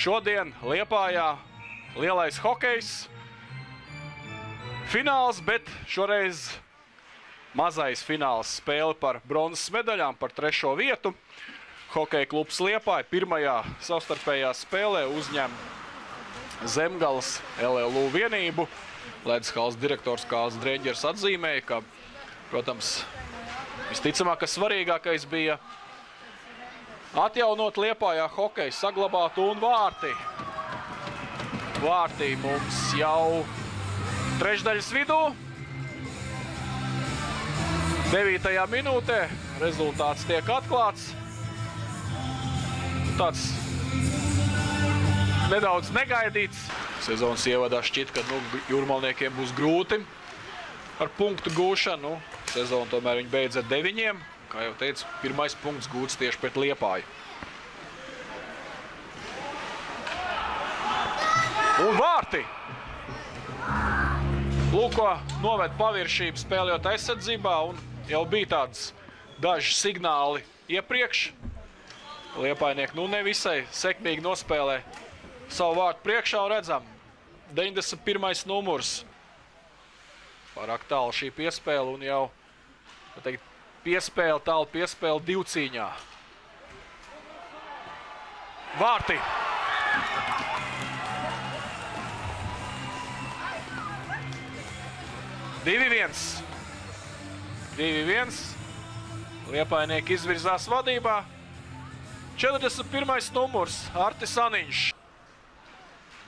šodien Liepājā lielais hokejs. Fināls, bet šoreiz mazais fināls spēle par bronzas medaļām, par trešo vietu. Hokeja klubs Liepāja pirmajā savstarpējā spēlē uzņem Zemgales LLU vienību. Ledskals direktors Kāls Dreģers atzīmēja, ka, protams, visticamāk, ka svarīgākais bija atjaunot Liepājā hokeju, saglabāt un vārti. Vārtī mums jau trešdaļas vidū. 9. minūtē rezultāts tiek atklāts. Tāds nedaudz negaidīts. Sezonas ievadā šķiet, ka nu, jūrmalniekiem būs grūti ar punktu gūšanu. Nu, sezonu tomēr viņi beidz ar deviņiem. Kā jau teicu, pirmais punkts gūts tieši pret Liepāju. Un vārti! Lūk, ko noved paviršību spēlējot aizsardzībā, un jau bija tāds daži signāli iepriekš. Liepainieki nu nevisai sekmīgi nospēlē savu vārtu priekšā un redzam 91. numurs. Pārāk tālu šī piespēle un jau teikt, piespēle, tālu piespēle divcīņā. Vārti! Divi viens. Divi viens. Liepainieki izvirzās vadībā. 41. numurs Artis Aniņš.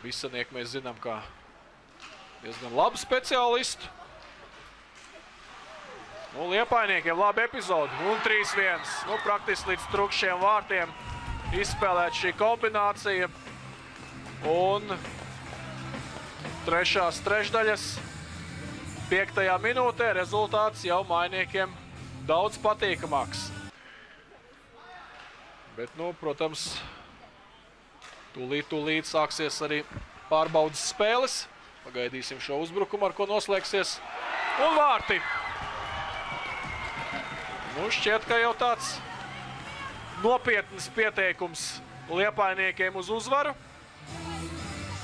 Visanieki mēs zinām, kā diezgan labu speciālistu. Nu, Liepainiekiem labi epizodi. Un 3-1. Nu, praktiski līdz trukšiem vārtiem izspēlēt šī kombinācija. Un trešās trešdaļas piektajā minūtē rezultāts jau mainiekiem daudz patīkamāks. Bet, nu, protams, tūlīt, tūlīt sāksies arī pārbaudas spēles. Pagaidīsim šo uzbrukumu, ar ko noslēgsies. Un vārti! Nu, šķiet, ka jau tāds nopietns pieteikums liepainiekiem uz uzvaru.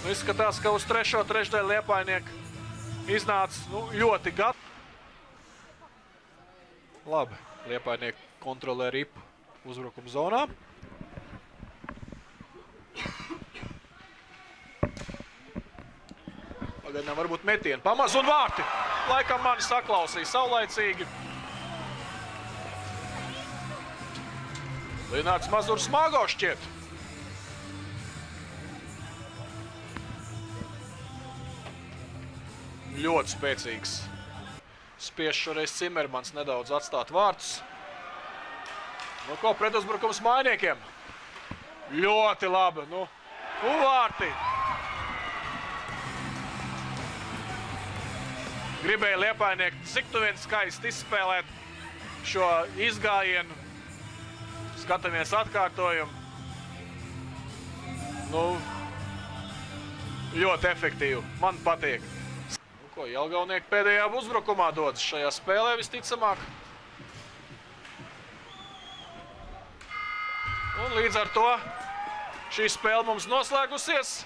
Nu, izskatās, ka uz trešo trešdaļu liepainieki iznāca nu, ļoti gatavi. Labi, liepainieki kontrolē ripu uzbrukuma zonā. Pagaidām varbūt metieni. Pamaz un vārti. Laikam mani saklausīja saulaicīgi. Lināts Mazurs smago šķiet. Ļoti spēcīgs. Spiež šoreiz Cimermans nedaudz atstāt vārtus. Nu, ko pretuzbrukums mainiekiem? Ļoti labi. Nu, un vārti. Gribēja liepainieki cik tu vien skaisti izspēlēt šo izgājienu. Skatāmies atkārtojumu. Nu, ļoti efektīvi. Man patīk. Nu, ko Jelgaunieki pēdējā uzbrukumā dodas šajā spēlē visticamāk. Un līdz ar to šī spēle mums noslēgusies.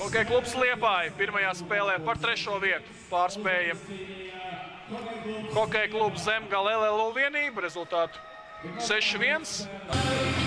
Hokeja klubs Liepāja pirmajā spēlē par trešo vietu pārspēja Hokeja klubs Zemgala LLU vienību rezultātu 6-1.